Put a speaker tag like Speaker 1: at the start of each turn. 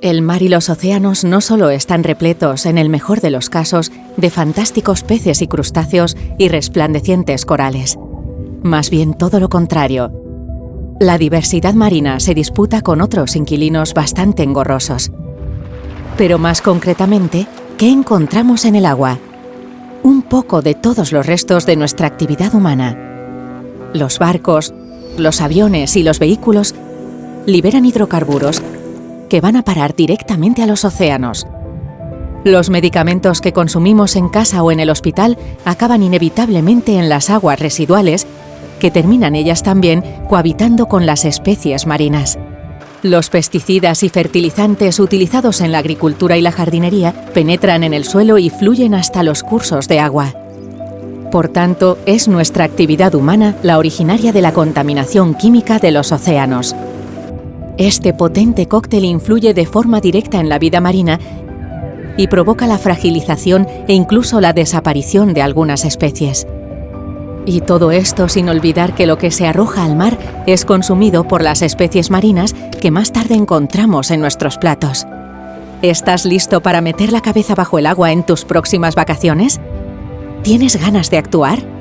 Speaker 1: El mar y los océanos no solo están repletos, en el mejor de los casos, de fantásticos peces y crustáceos y resplandecientes corales. Más bien todo lo contrario. La diversidad marina se disputa con otros inquilinos bastante engorrosos. Pero más concretamente, ¿qué encontramos en el agua? Un poco de todos los restos de nuestra actividad humana. Los barcos, los aviones y los vehículos liberan hidrocarburos que van a parar directamente a los océanos. Los medicamentos que consumimos en casa o en el hospital acaban inevitablemente en las aguas residuales, que terminan ellas también cohabitando con las especies marinas. Los pesticidas y fertilizantes utilizados en la agricultura y la jardinería penetran en el suelo y fluyen hasta los cursos de agua. Por tanto, es nuestra actividad humana la originaria de la contaminación química de los océanos. Este potente cóctel influye de forma directa en la vida marina y provoca la fragilización e incluso la desaparición de algunas especies. Y todo esto sin olvidar que lo que se arroja al mar es consumido por las especies marinas que más tarde encontramos en nuestros platos. ¿Estás listo para meter la cabeza bajo el agua en tus próximas vacaciones? ¿Tienes ganas de actuar?